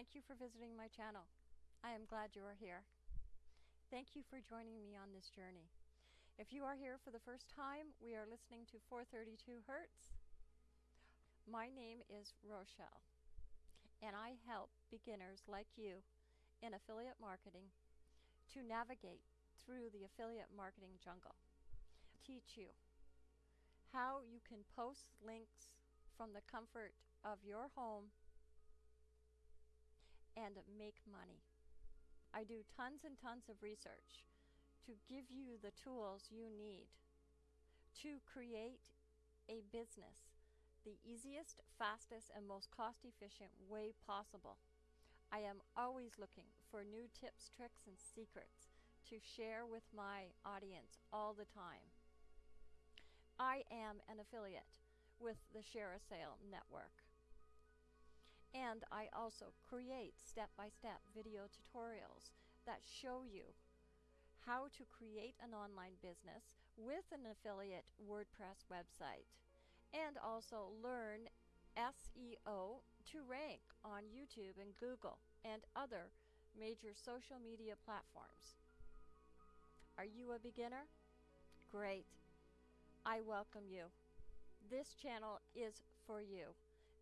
Thank you for visiting my channel. I am glad you are here. Thank you for joining me on this journey. If you are here for the first time, we are listening to 432 Hertz. My name is Rochelle, and I help beginners like you in affiliate marketing to navigate through the affiliate marketing jungle. Teach you how you can post links from the comfort of your home and make money. I do tons and tons of research to give you the tools you need to create a business the easiest, fastest, and most cost efficient way possible. I am always looking for new tips, tricks, and secrets to share with my audience all the time. I am an affiliate with the Share a Sale Network. And I also create step-by-step video tutorials that show you how to create an online business with an affiliate WordPress website and also learn SEO to rank on YouTube and Google and other major social media platforms. Are you a beginner? Great. I welcome you. This channel is for you.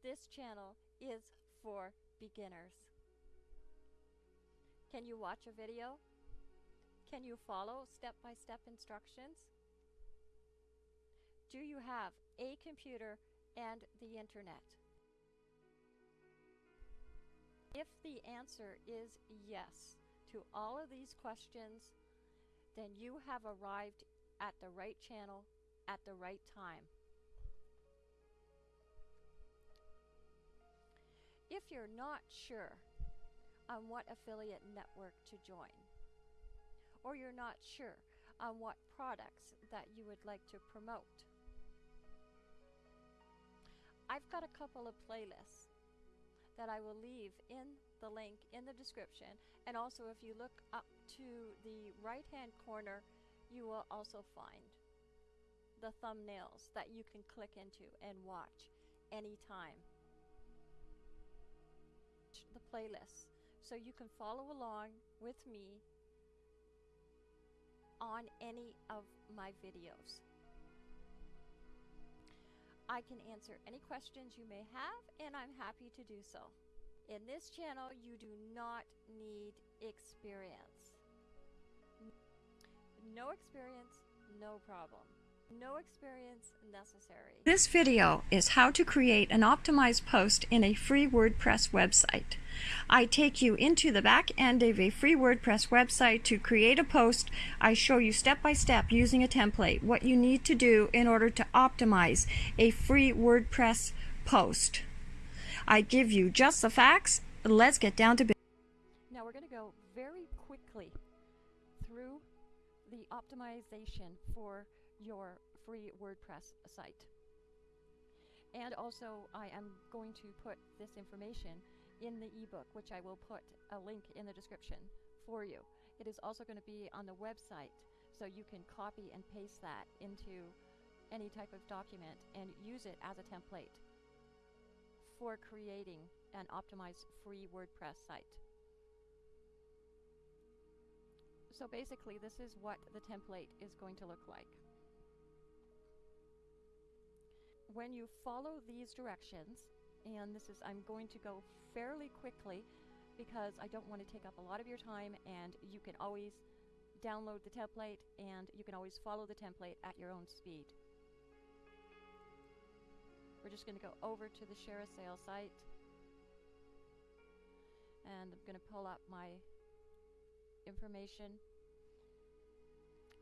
This channel is for beginners. Can you watch a video? Can you follow step-by-step -step instructions? Do you have a computer and the internet? If the answer is yes to all of these questions, then you have arrived at the right channel at the right time. If you're not sure on what affiliate network to join, or you're not sure on what products that you would like to promote, I've got a couple of playlists that I will leave in the link in the description. And also if you look up to the right hand corner you will also find the thumbnails that you can click into and watch anytime the playlist so you can follow along with me on any of my videos. I can answer any questions you may have and I'm happy to do so. In this channel you do not need experience. No experience, no problem. No experience necessary. This video is how to create an optimized post in a free WordPress website. I take you into the back end of a free WordPress website to create a post. I show you step by step using a template what you need to do in order to optimize a free WordPress post. I give you just the facts. Let's get down to business. Now we're going to go very quickly through the optimization for your free WordPress site. And also I am going to put this information in the ebook, which I will put a link in the description for you. It is also going to be on the website, so you can copy and paste that into any type of document and use it as a template for creating an optimized free WordPress site. So basically, this is what the template is going to look like. When you follow these directions, and this is, I'm going to go fairly quickly because I don't want to take up a lot of your time and you can always download the template and you can always follow the template at your own speed. We're just going to go over to the Share a Sale site and I'm going to pull up my information.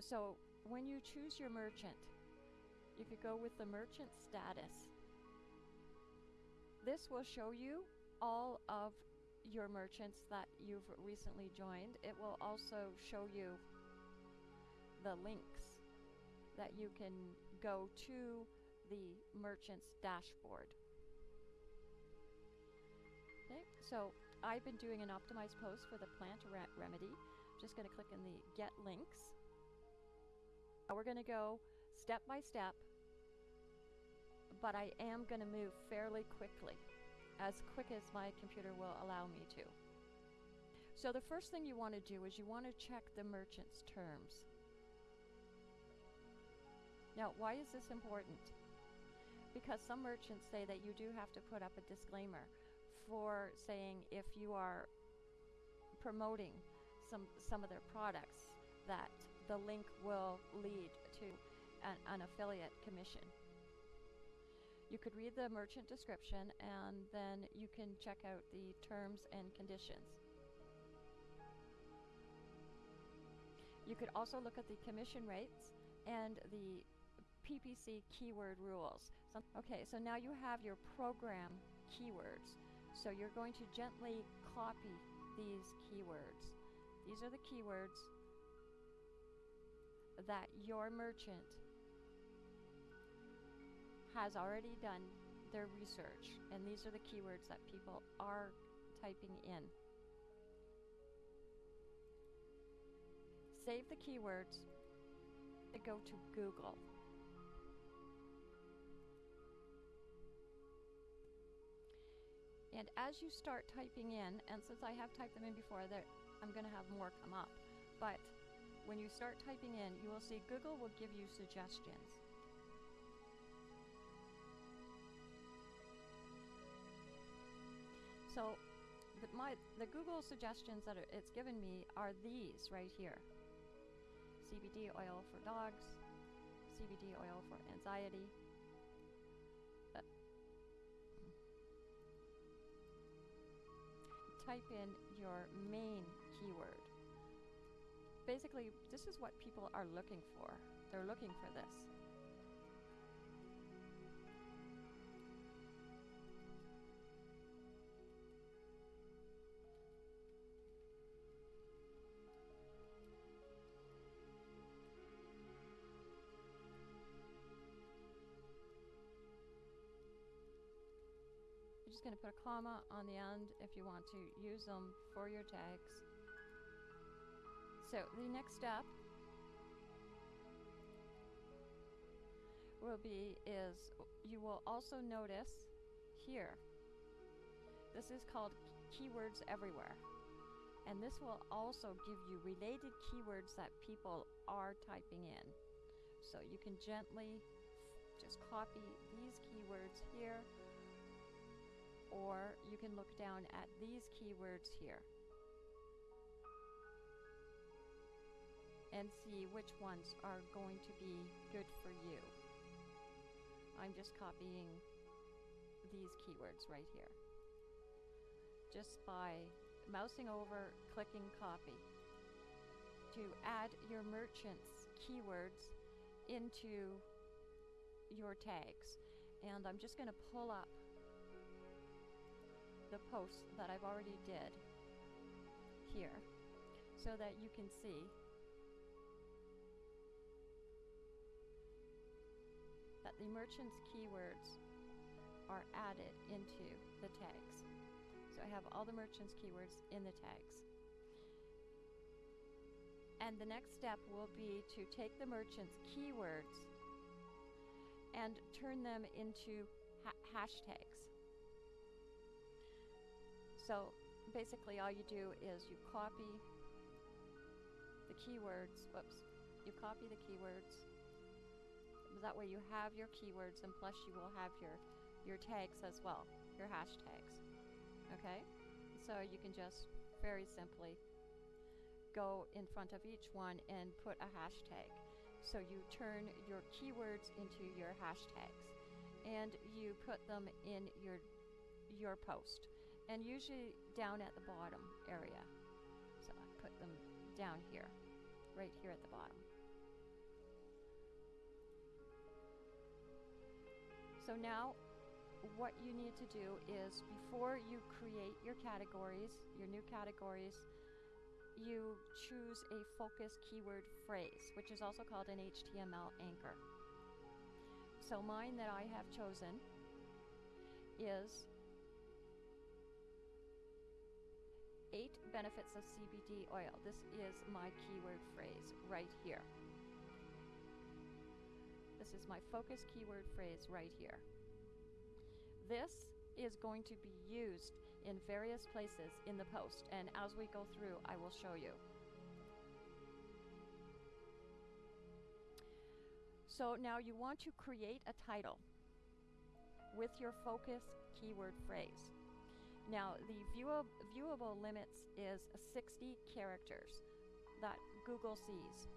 So when you choose your merchant, you could go with the merchant status. This will show you all of your merchants that you've recently joined. It will also show you the links that you can go to the merchant's dashboard. Okay, so I've been doing an optimized post for the plant re remedy. I'm just going to click in the get links. Now we're going to go step by step, but I am going to move fairly quickly. as quick as my computer will allow me to. So the first thing you want to do is you want to check the merchant's terms. Now, why is this important? Because some merchants say that you do have to put up a disclaimer for saying if you are promoting some some of their products that the link will lead to an, an affiliate commission. You could read the merchant description and then you can check out the terms and conditions. You could also look at the commission rates and the PPC keyword rules. So, okay, so now you have your program keywords. So you're going to gently copy these keywords. These are the keywords that your merchant has already done their research, and these are the keywords that people are typing in. Save the keywords to go to Google. And as you start typing in, and since I have typed them in before, I'm going to have more come up. But when you start typing in, you will see Google will give you suggestions. So the, my, the Google suggestions that it's given me are these right here. CBD oil for dogs, CBD oil for anxiety. Uh, type in your main keyword. Basically, this is what people are looking for. They're looking for this. Just going to put a comma on the end if you want to use them for your tags. So the next step will be is you will also notice here this is called keywords everywhere. And this will also give you related keywords that people are typing in. So you can gently just copy these keywords here or you can look down at these keywords here and see which ones are going to be good for you. I'm just copying these keywords right here. Just by mousing over, clicking copy to add your merchant's keywords into your tags. And I'm just going to pull up the post that I've already did here so that you can see that the merchant's keywords are added into the tags. So I have all the merchant's keywords in the tags. And the next step will be to take the merchant's keywords and turn them into ha hashtags. So basically all you do is you copy the keywords, whoops, you copy the keywords that way you have your keywords and plus you will have your, your tags as well, your hashtags. Okay? So you can just very simply go in front of each one and put a hashtag. So you turn your keywords into your hashtags and you put them in your your post and usually down at the bottom area. So I put them down here, right here at the bottom. So now what you need to do is before you create your categories, your new categories, you choose a focus keyword phrase, which is also called an HTML anchor. So mine that I have chosen is eight benefits of CBD oil. This is my keyword phrase right here. This is my focus keyword phrase right here. This is going to be used in various places in the post, and as we go through, I will show you. So now you want to create a title with your focus keyword phrase. Now the view- viewable limits is 60 characters that Google sees.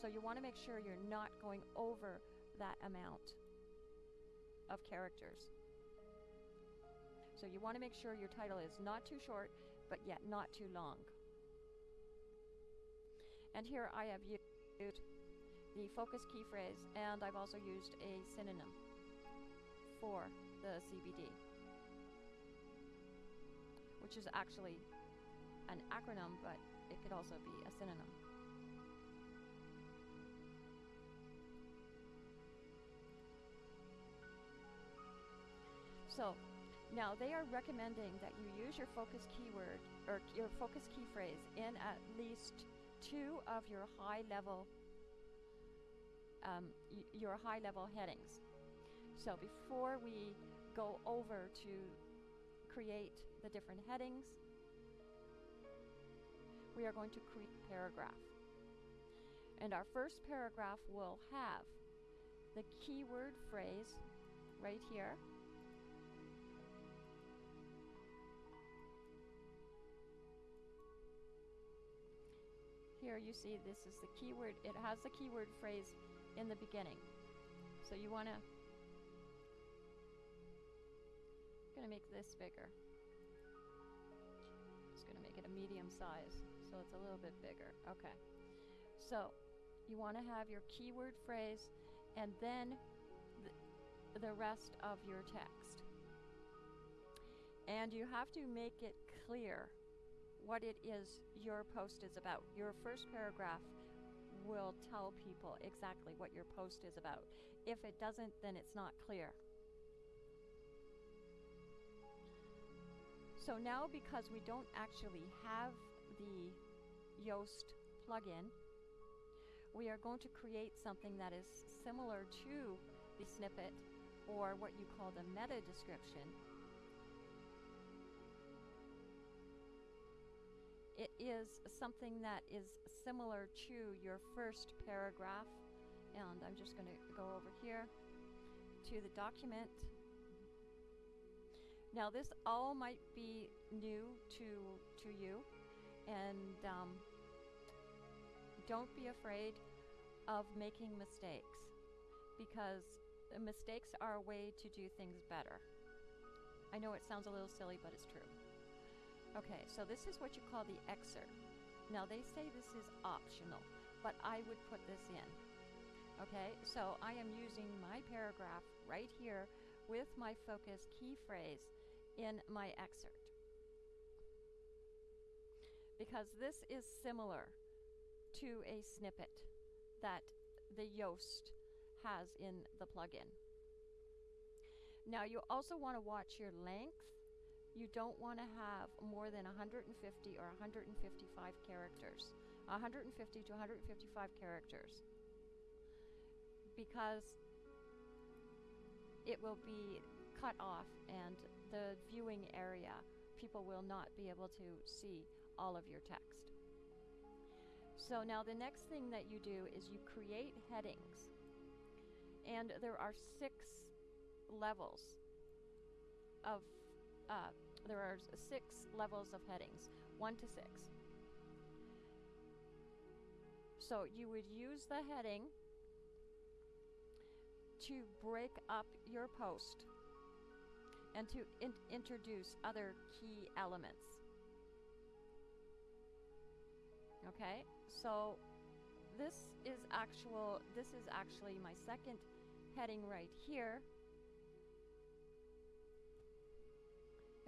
So you want to make sure you're not going over that amount of characters. So you want to make sure your title is not too short, but yet not too long. And here I have used the focus key phrase, and I've also used a synonym for the CBD, which is actually an acronym, but it could also be a synonym. So now they are recommending that you use your focus keyword or your focus key phrase in at least two of your high level um, your high level headings. So before we go over to create the different headings, we are going to create paragraph. And our first paragraph will have the keyword phrase right here. Here you see this is the keyword, it has the keyword phrase in the beginning. So you want to to make this bigger. Just going to make it a medium size so it's a little bit bigger. Okay. So you want to have your keyword phrase and then th the rest of your text. And you have to make it clear what it is your post is about. Your first paragraph will tell people exactly what your post is about. If it doesn't, then it's not clear. So now because we don't actually have the Yoast plugin, we are going to create something that is similar to the snippet or what you call the meta description. It is something that is similar to your first paragraph and I'm just going to go over here to the document now this all might be new to to you, and um, don't be afraid of making mistakes, because mistakes are a way to do things better. I know it sounds a little silly, but it's true. Okay, so this is what you call the excerpt. Now they say this is optional, but I would put this in. Okay, so I am using my paragraph right here with my focus key phrase in my excerpt. Because this is similar to a snippet that the Yoast has in the plugin. Now you also want to watch your length. You don't want to have more than 150 or 155 characters. 150 to 155 characters. Because it will be cut off and the viewing area, people will not be able to see all of your text. So now the next thing that you do is you create headings. And there are six levels of, uh, there are six levels of headings, one to six. So you would use the heading to break up your post and to in introduce other key elements. Okay, so this is actual. This is actually my second heading right here.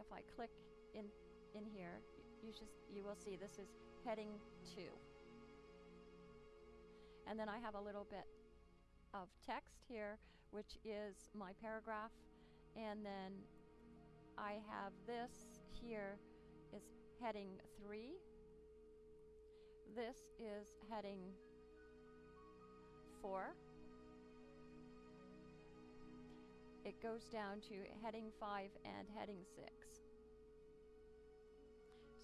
If I click in in here, you just you will see this is heading two. And then I have a little bit of text here, which is my paragraph, and then I have this here is heading 3. This is heading 4. it goes down to heading 5 and heading 6.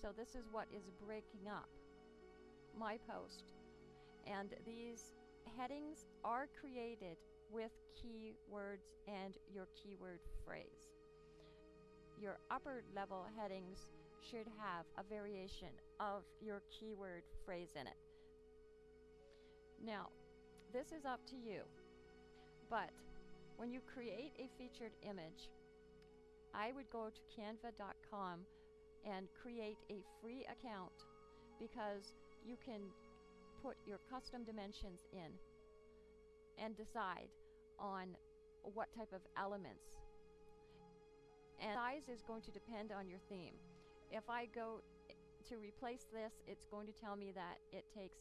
So this is what is breaking up my post. And these headings are created with keywords and your keyword phrase. Your upper level headings should have a variation of your keyword phrase in it. Now, this is up to you, but when you create a featured image, I would go to canva.com and create a free account because you can put your custom dimensions in and decide on what type of elements. And size is going to depend on your theme. If I go to replace this, it's going to tell me that it takes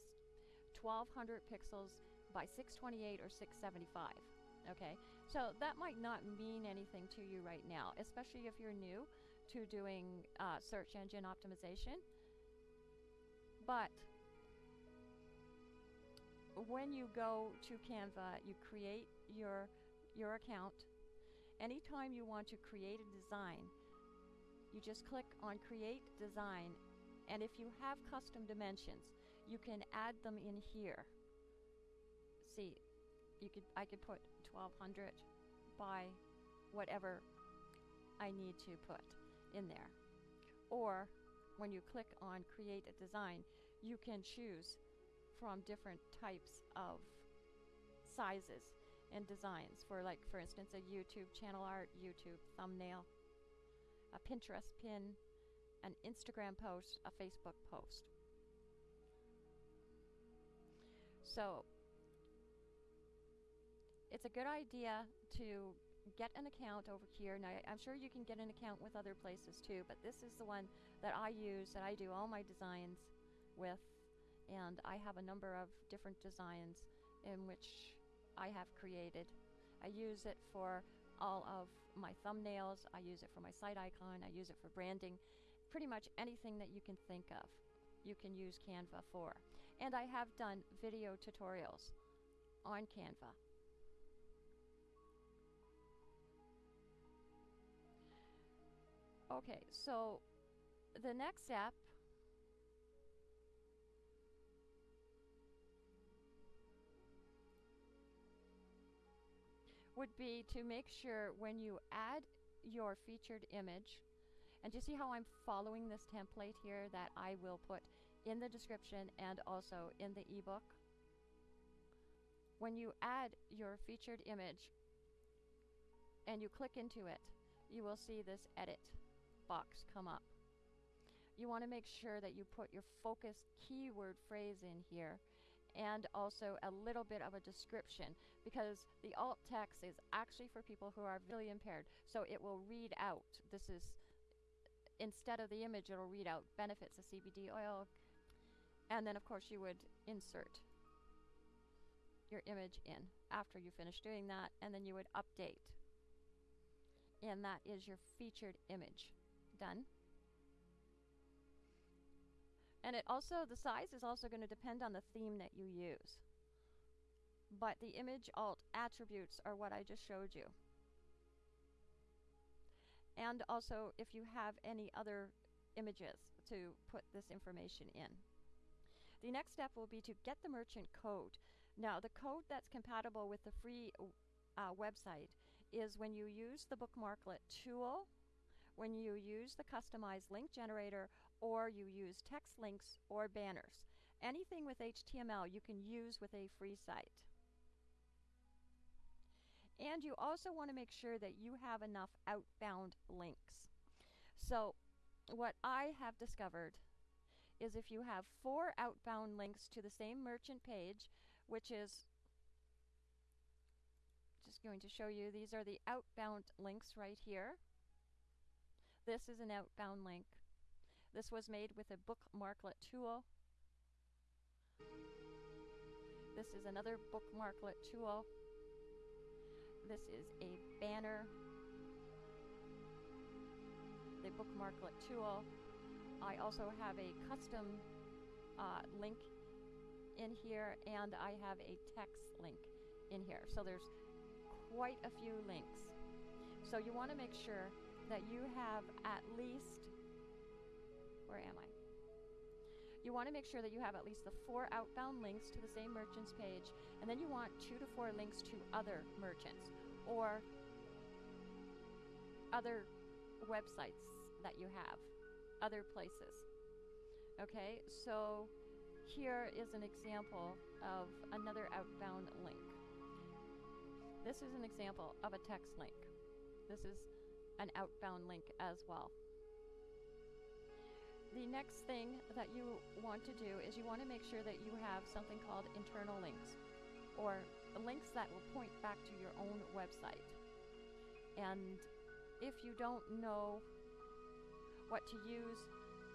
1200 pixels by 628 or 675. Okay, so that might not mean anything to you right now, especially if you're new to doing uh, search engine optimization. But when you go to Canva, you create your your account. Anytime you want to create a design, you just click on create design and if you have custom dimensions, you can add them in here. See, you could I could put 1200 by whatever I need to put in there. Or when you click on create a design, you can choose from different types of sizes and designs for like for instance a YouTube channel art, YouTube thumbnail, a Pinterest pin, an Instagram post, a Facebook post. So it's a good idea to get an account over here. Now, I'm sure you can get an account with other places too, but this is the one that I use, that I do all my designs with and I have a number of different designs in which I have created. I use it for all of my thumbnails, I use it for my site icon, I use it for branding, pretty much anything that you can think of you can use Canva for. And I have done video tutorials on Canva. Okay, so the next step would be to make sure when you add your featured image, and you see how I'm following this template here that I will put in the description and also in the ebook. When you add your featured image and you click into it, you will see this edit box come up. You want to make sure that you put your focus keyword phrase in here and also a little bit of a description because the alt text is actually for people who are visually impaired. So it will read out this is instead of the image it'll read out benefits of CBD oil. And then of course you would insert your image in after you finish doing that and then you would update. And that is your featured image. Done. And it also, the size is also going to depend on the theme that you use. But the image alt attributes are what I just showed you. And also if you have any other images to put this information in. The next step will be to get the merchant code. Now the code that's compatible with the free uh, website is when you use the bookmarklet tool, when you use the customized link generator, or you use text links or banners. Anything with HTML you can use with a free site. And you also want to make sure that you have enough outbound links. So what I have discovered is if you have four outbound links to the same merchant page, which is just going to show you, these are the outbound links right here. This is an outbound link. This was made with a bookmarklet tool. This is another bookmarklet tool. This is a banner. The bookmarklet tool. I also have a custom uh, link in here and I have a text link in here. So there's quite a few links So you want to make sure that you have at least, where am I? You want to make sure that you have at least the four outbound links to the same merchant's page, and then you want two to four links to other merchants or other websites that you have, other places. Okay, so here is an example of another outbound link. This is an example of a text link. This is an outbound link as well. The next thing that you want to do is you want to make sure that you have something called internal links or links that will point back to your own website. And if you don't know what to use,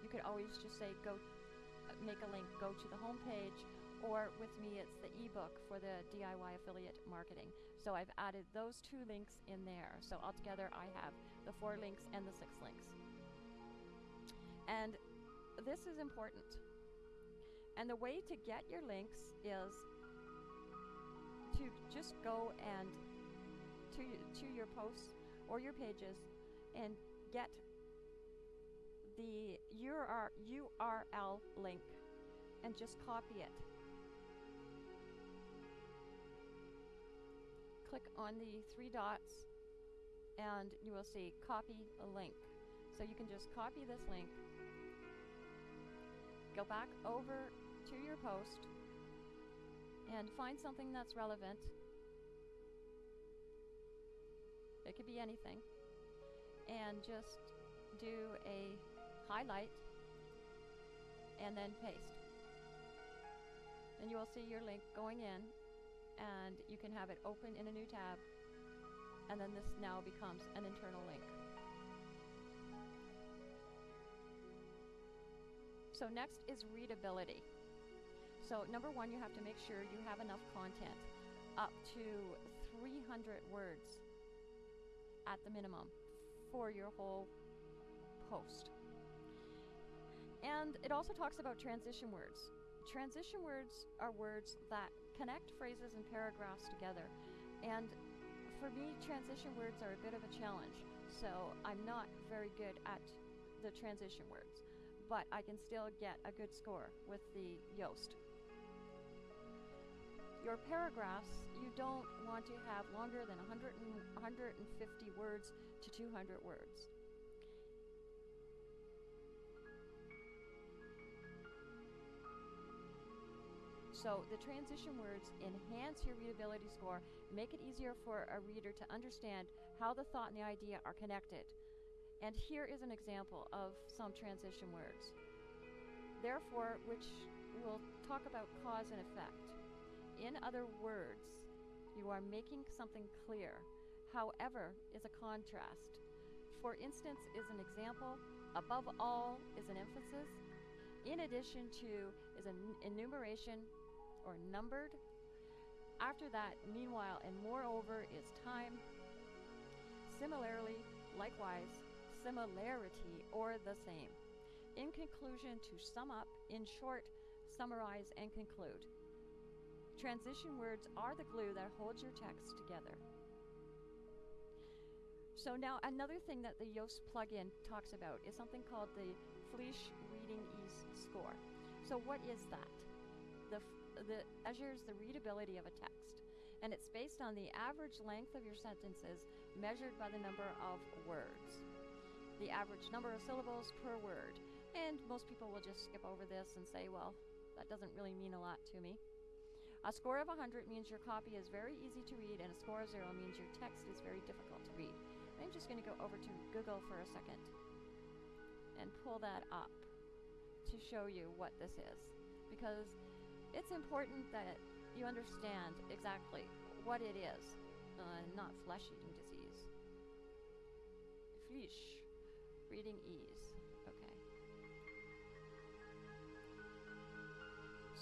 you could always just say go uh, make a link, go to the home page, or with me it's the ebook for the DIY affiliate marketing. So I've added those two links in there. So altogether I have the four links and the six links. And this is important. And the way to get your links is to just go and to to your posts or your pages and get the URL link and just copy it. Click on the three dots and you will see copy a link. So you can just copy this link go back over to your post and find something that's relevant. It could be anything. And just do a highlight and then paste. And you will see your link going in and you can have it open in a new tab and then this now becomes an internal link. So next is readability. So number one, you have to make sure you have enough content, up to 300 words at the minimum for your whole post. And it also talks about transition words. Transition words are words that connect phrases and paragraphs together. And for me, transition words are a bit of a challenge. So I'm not very good at the transition words but I can still get a good score with the Yoast. Your paragraphs, you don't want to have longer than 100 and 150 words to 200 words. So the transition words enhance your readability score, make it easier for a reader to understand how the thought and the idea are connected. And here is an example of some transition words. Therefore, which will talk about cause and effect. In other words, you are making something clear. However, is a contrast. For instance, is an example. Above all is an emphasis. In addition to is an enumeration or numbered. After that, meanwhile, and moreover is time. Similarly, likewise, similarity, or the same. In conclusion, to sum up, in short, summarize, and conclude. Transition words are the glue that holds your text together. So now another thing that the Yoast plugin talks about is something called the Flesch Reading Ease score. So what is that? The, the measures the readability of a text and it's based on the average length of your sentences measured by the number of words the average number of syllables per word. And most people will just skip over this and say, well, that doesn't really mean a lot to me. A score of 100 means your copy is very easy to read, and a score of 0 means your text is very difficult to read. I'm just going to go over to Google for a second and pull that up to show you what this is. Because it's important that you understand exactly what it is, uh, not flesh-eating disease. Flesch. Reading ease. Okay.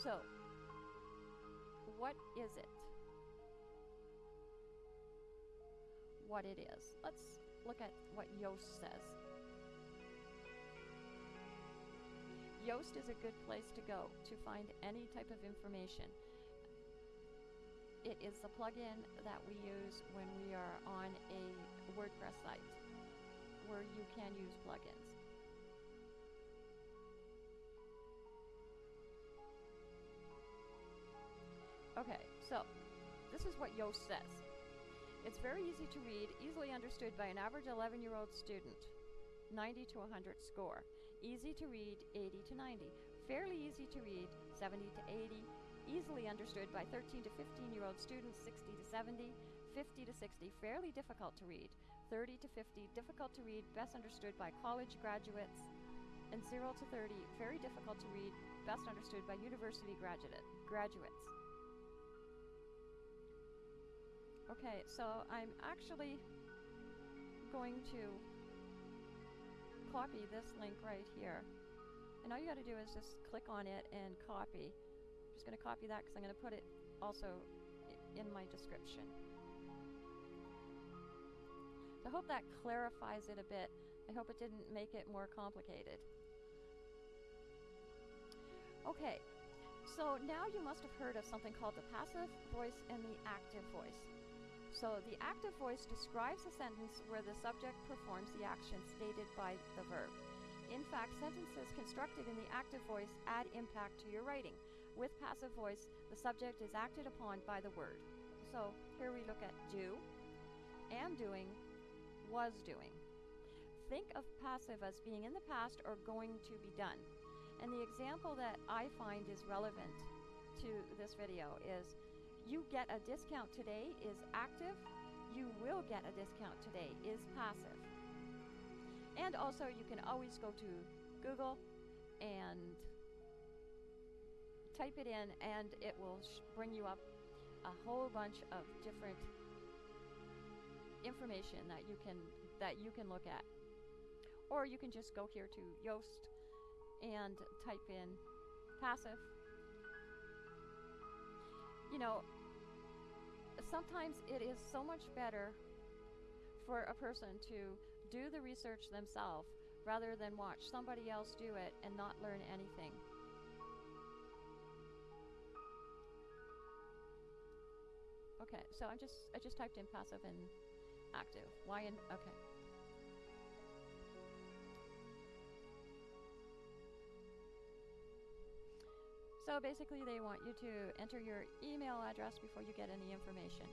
So, what is it? What it is. Let's look at what Yoast says. Yoast is a good place to go to find any type of information. it is the plugin that we use when we are on a WordPress site where you can use plugins. Okay, so this is what Yoast says. It's very easy to read, easily understood by an average 11 year old student. 90 to 100 score. Easy to read, 80 to 90. Fairly easy to read, 70 to 80. Easily understood by 13 to 15 year old students, 60 to 70. 50 to 60, fairly difficult to read. 30 to 50, difficult to read, best understood by college graduates. And 0 to 30, very difficult to read, best understood by university graduate, graduates. Okay, so I'm actually going to copy this link right here. And all you got to do is just click on it and copy. I'm just going to copy that because I'm going to put it also in my description. I hope that clarifies it a bit. I hope it didn't make it more complicated. Okay, so now you must have heard of something called the passive voice and the active voice. So the active voice describes a sentence where the subject performs the action stated by the verb. In fact, sentences constructed in the active voice add impact to your writing. With passive voice, the subject is acted upon by the word. So here we look at do, am doing, was doing. Think of passive as being in the past or going to be done. And the example that I find is relevant to this video is you get a discount today is active, you will get a discount today is passive. And also, you can always go to Google and type it in, and it will bring you up a whole bunch of different information that you can that you can look at. Or you can just go here to Yoast and type in passive. You know, sometimes it is so much better for a person to do the research themselves rather than watch somebody else do it and not learn anything. Okay, so I just I just typed in passive and active. Why in okay. So basically they want you to enter your email address before you get any information.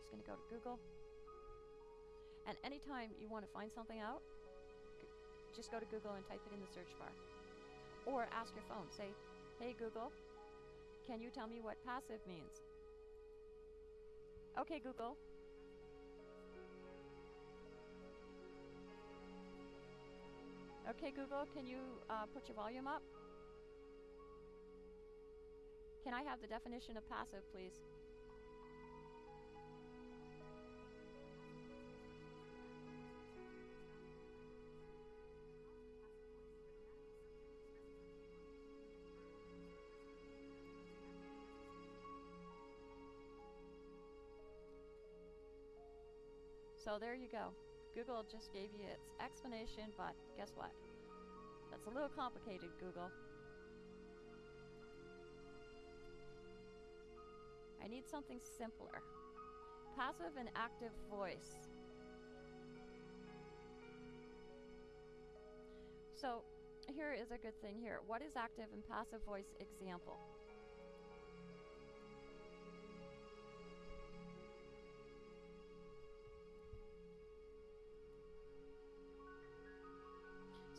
Just going to go to Google. And anytime you want to find something out, just go to Google and type it in the search bar. Or ask your phone. Say, hey Google, can you tell me what passive means? Okay, Google, Okay, Google, can you uh, put your volume up? Can I have the definition of passive, please? So there you go. Google just gave you its explanation, but guess what? That's a little complicated, Google. I need something simpler. Passive and active voice. So here is a good thing here. What is active and passive voice example?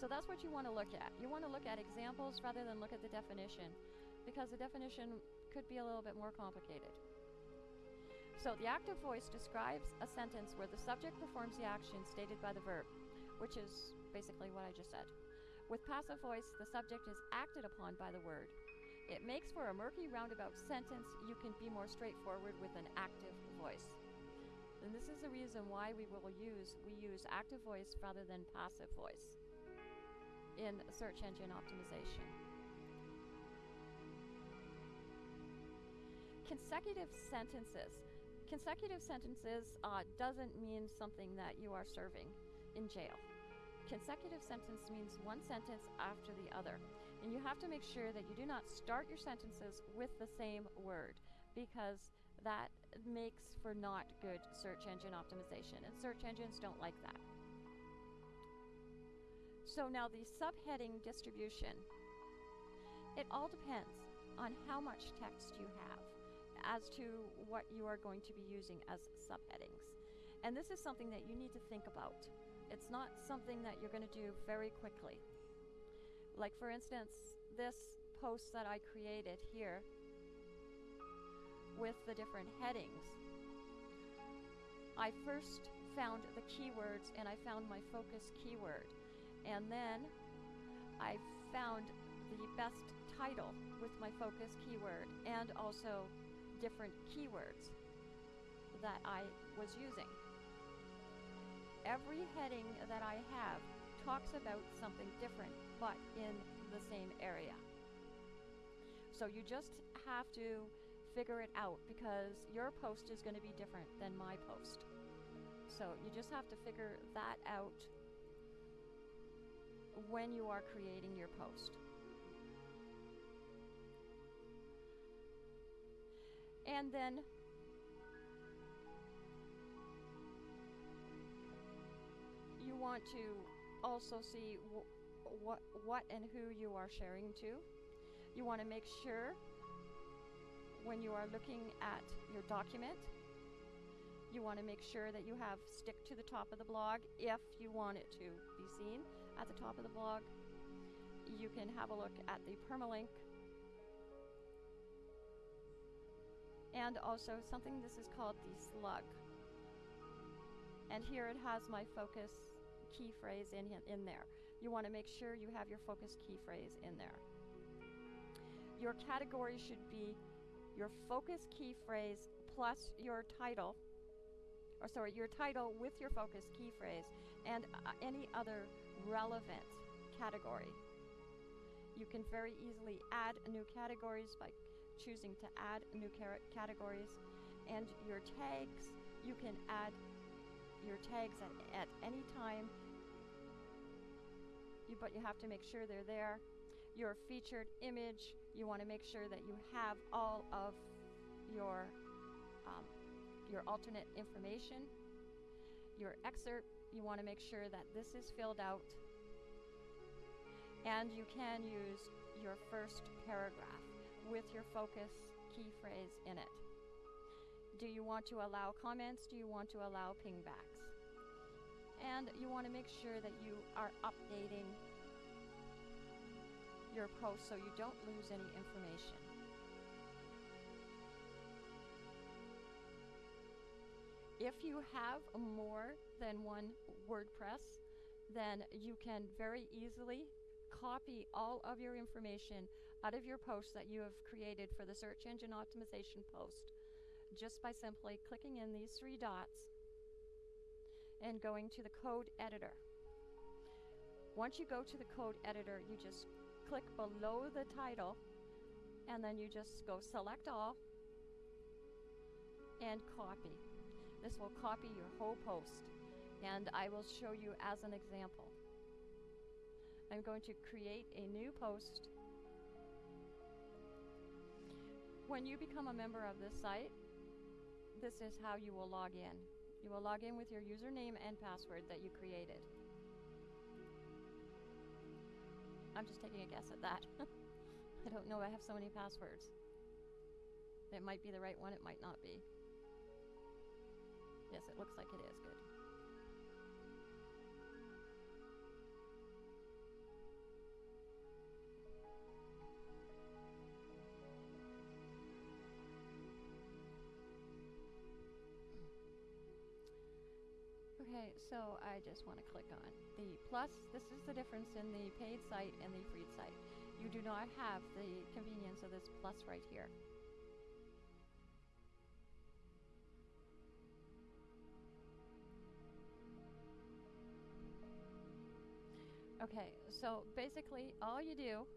So that's what you want to look at. You want to look at examples rather than look at the definition because the definition could be a little bit more complicated. So the active voice describes a sentence where the subject performs the action stated by the verb, which is basically what I just said. With passive voice, the subject is acted upon by the word. It makes for a murky roundabout sentence. You can be more straightforward with an active voice. And this is the reason why we will use we use active voice rather than passive voice in search engine optimization. Consecutive sentences. Consecutive sentences uh, doesn't mean something that you are serving in jail. Consecutive sentence means one sentence after the other. And you have to make sure that you do not start your sentences with the same word because that makes for not good search engine optimization, and search engines don't like that. So now the subheading distribution, it all depends on how much text you have as to what you are going to be using as subheadings. And this is something that you need to think about. It's not something that you're going to do very quickly. Like for instance, this post that I created here with the different headings. I first found the keywords and I found my focus keyword. And then I found the best title with my focus keyword and also different keywords that I was using. Every heading that I have talks about something different but in the same area. So you just have to figure it out because your post is going to be different than my post. So you just have to figure that out when you are creating your post. And then you want to also see wh- what what and who you are sharing to. You want to make sure when you are looking at your document. You want to make sure that you have stick to the top of the blog if you want it to be seen at the top of the blog. You can have a look at the permalink and also something this is called the slug. And here it has my focus key phrase in, in there. You want to make sure you have your focus key phrase in there. Your category should be your focus key phrase plus your title, or sorry, your title with your focus key phrase and uh, any other relevant category. You can very easily add new categories by choosing to add new categories and your tags. You can add your tags at, at any time, you, but you have to make sure they're there your featured image. You want to make sure that you have all of your um, your alternate information. Your excerpt, you want to make sure that this is filled out. And you can use your first paragraph with your focus key phrase in it. Do you want to allow comments? Do you want to allow pingbacks? And you want to make sure that you are updating your post so you don't lose any information. If you have more than one WordPress, then you can very easily copy all of your information out of your post that you have created for the search engine optimization post just by simply clicking in these three dots and going to the code editor. Once you go to the code editor, you just click below the title and then you just go select all and copy. This will copy your whole post and I will show you as an example. I'm going to create a new post. When you become a member of this site, this is how you will log in. You will log in with your username and password that you created. I'm just taking a guess at that. I don't know, I have so many passwords. It might be the right one, it might not be. Yes, it looks like it is, good. So I just want to click on the plus. This is the difference in the paid site and the free site. You do not have the convenience of this plus right here. Okay, so basically all you do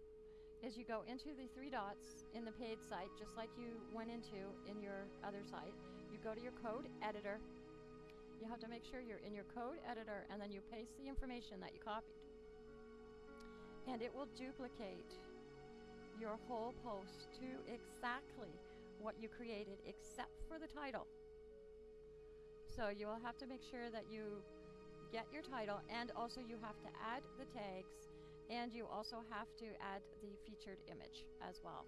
is you go into the three dots in the paid site just like you went into in your other site. You go to your code editor you have to make sure you're in your code editor and then you paste the information that you copied. And it will duplicate your whole post to exactly what you created except for the title. So you will have to make sure that you get your title and also you have to add the tags and you also have to add the featured image as well.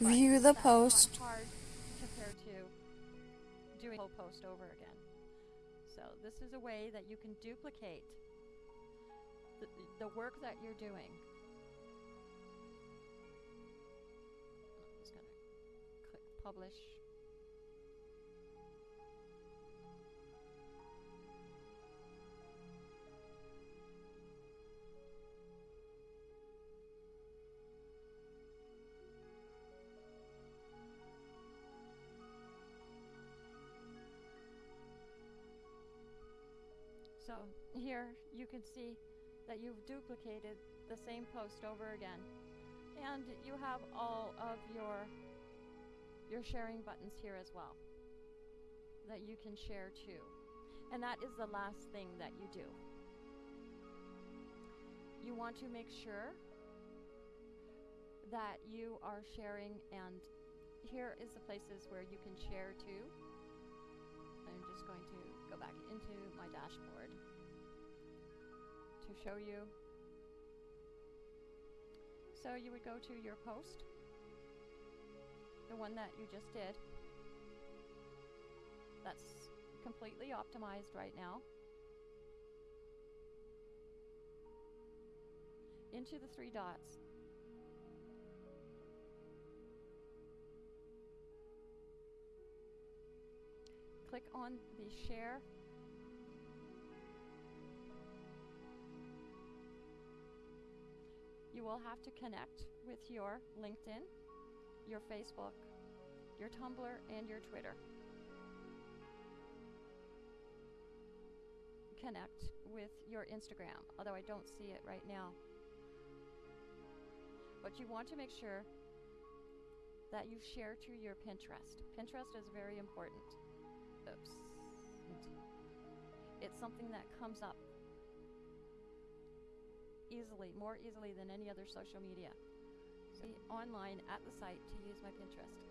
View the post. hard compared to doing a whole post over again. So this is a way that you can duplicate the, the work that you're doing. I'm just gonna click publish. So here you can see that you've duplicated the same post over again. And you have all of your your sharing buttons here as well that you can share too. And that is the last thing that you do. You want to make sure that you are sharing and here is the places where you can share too. I'm just going to back into my dashboard to show you. So you would go to your post, the one that you just did. That's completely optimized right now. Into the three dots. Click on the share You will have to connect with your LinkedIn, your Facebook, your Tumblr, and your Twitter. Connect with your Instagram, although I don't see it right now. But you want to make sure that you share to your Pinterest. Pinterest is very important. Oops. It's something that comes up easily, more easily than any other social media. So online at the site to use my Pinterest.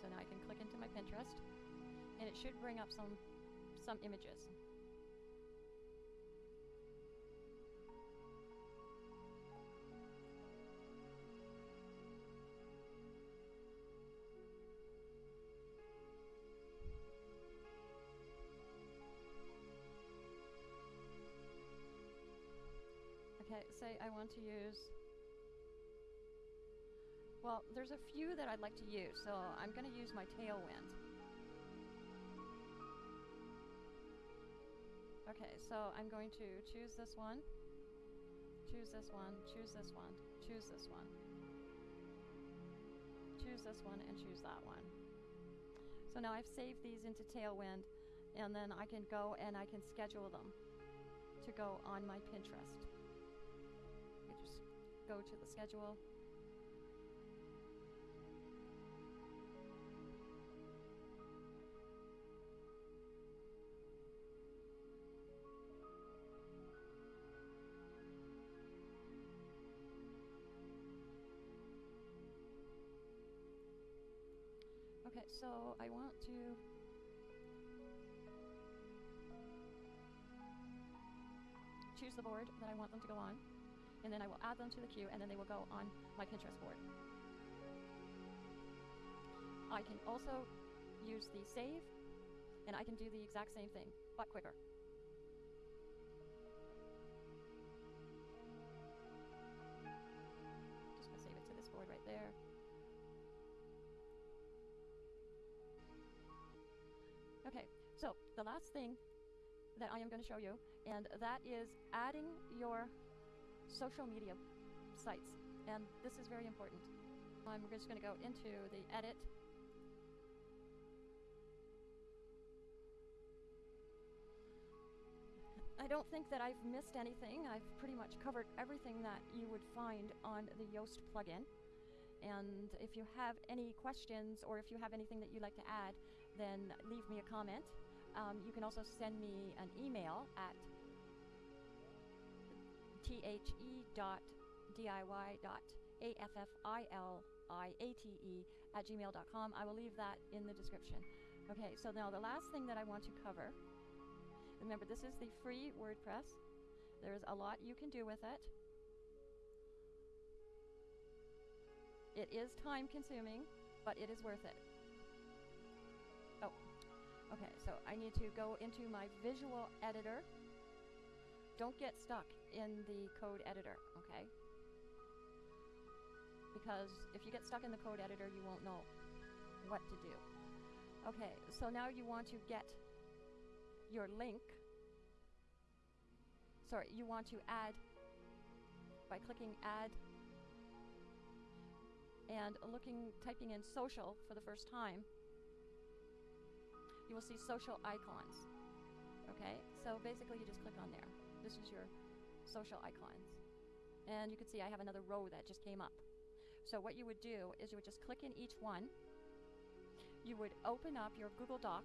So now I can click into my Pinterest and it should bring up some some images. Say I want to use. Well, there's a few that I'd like to use, so I'm going to use my tailwind. Okay, so I'm going to choose this one, choose this one, choose this one, choose this one, choose this one, and choose that one. So now I've saved these into Tailwind, and then I can go and I can schedule them to go on my Pinterest. Go to the schedule. Okay, so I want to choose the board that I want them to go on, and then I will add them to the queue, and then they will go on my Pinterest board. I can also use the save, and I can do the exact same thing, but quicker. Just gonna save it to this board right there. Okay, so the last thing that I am going to show you, and that is adding your social media sites. And this is very important. I'm just going to go into the edit. I don't think that I've missed anything. I've pretty much covered everything that you would find on the Yoast plugin. And if you have any questions or if you have anything that you'd like to add, then leave me a comment. Um, you can also send me an email at the.diy.affiliate at gmail.com. I will leave that in the description. Okay, so now the last thing that I want to cover remember, this is the free WordPress. There's a lot you can do with it. It is time consuming, but it is worth it. Oh, okay, so I need to go into my visual editor. Don't get stuck in the code editor, okay? Because if you get stuck in the code editor, you won't know what to do. Okay, so now you want to get your link. Sorry, you want to add by clicking add and looking, typing in social for the first time, you will see social icons. Okay, so basically you just click on there. This is your social icons. And you can see I have another row that just came up. So what you would do is you would just click in each one. You would open up your Google Doc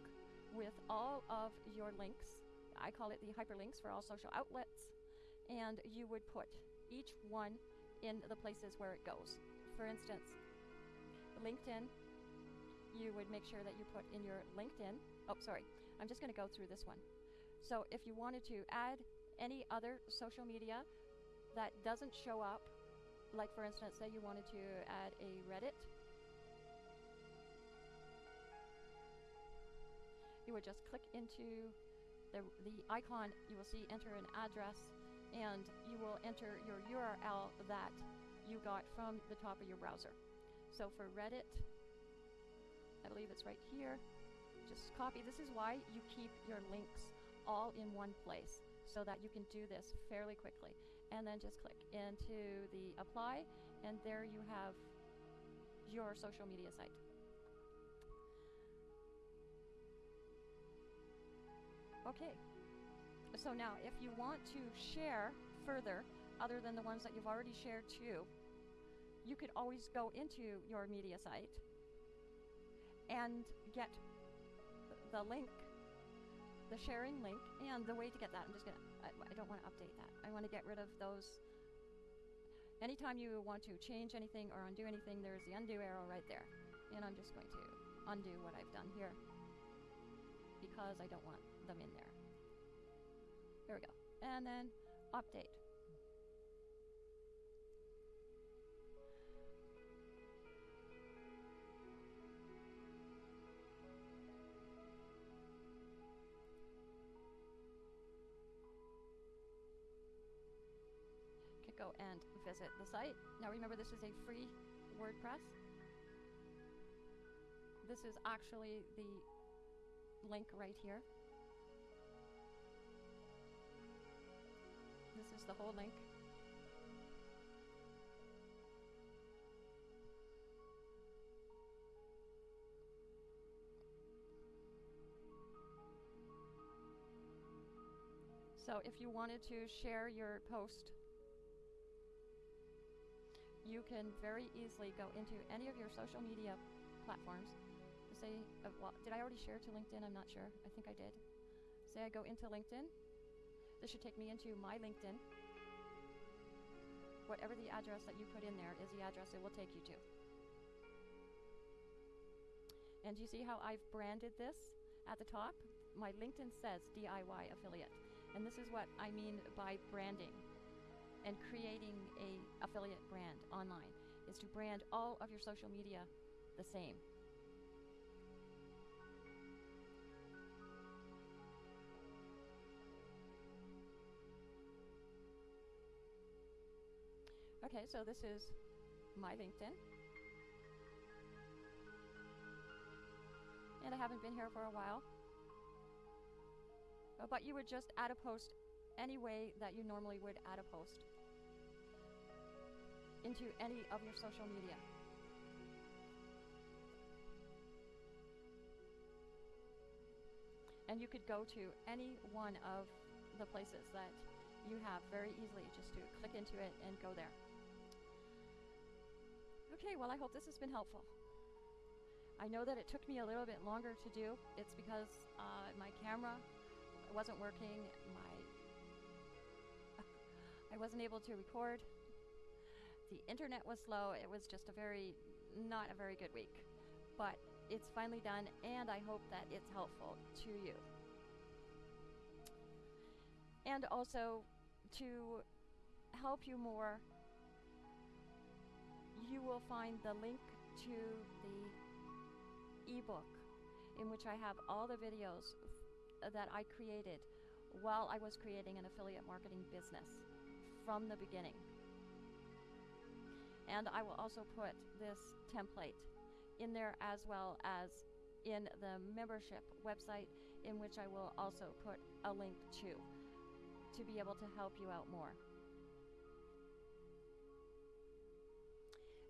with all of your links. I call it the hyperlinks for all social outlets. And you would put each one in the places where it goes. For instance, LinkedIn, you would make sure that you put in your LinkedIn. Oh, sorry. I'm just going to go through this one. So if you wanted to add any other social media that doesn't show up, like for instance, say you wanted to add a Reddit, you would just click into the, the icon, you will see enter an address, and you will enter your URL that you got from the top of your browser. So for Reddit, I believe it's right here, just copy. This is why you keep your links all in one place so that you can do this fairly quickly. And then just click into the apply, and there you have your social media site. Okay, so now if you want to share further, other than the ones that you've already shared to, you could always go into your media site and get the link, the sharing link, and the way to get that. I'm just gonna, I, I don't want to update that. I want to get rid of those. Anytime you want to change anything or undo anything, there's the undo arrow right there. And I'm just going to undo what I've done here because I don't want them in there. There we go. And then update. Go and visit the site. Now remember this is a free WordPress. This is actually the link right here. This is the whole link. So if you wanted to share your post, you can very easily go into any of your social media platforms. Say, uh, well, did I already share to LinkedIn? I'm not sure. I think I did. Say I go into LinkedIn. This should take me into my LinkedIn. Whatever the address that you put in there is the address it will take you to. And you see how I've branded this at the top? My LinkedIn says DIY affiliate. And this is what I mean by branding and creating a affiliate brand online is to brand all of your social media the same. Okay, so this is my LinkedIn. And I haven't been here for a while. But you would just add a post any way that you normally would add a post into any of your social media. And you could go to any one of the places that you have very easily just to click into it and go there. Okay, well, I hope this has been helpful. I know that it took me a little bit longer to do. It's because uh, my camera wasn't working. My I wasn't able to record. The internet was slow. It was just a very not a very good week. But it's finally done and I hope that it's helpful to you. And also to help you more you will find the link to the ebook in which I have all the videos that I created while I was creating an affiliate marketing business from the beginning. And I will also put this template in there as well as in the membership website in which I will also put a link to to be able to help you out more.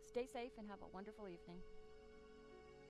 Stay safe and have a wonderful evening.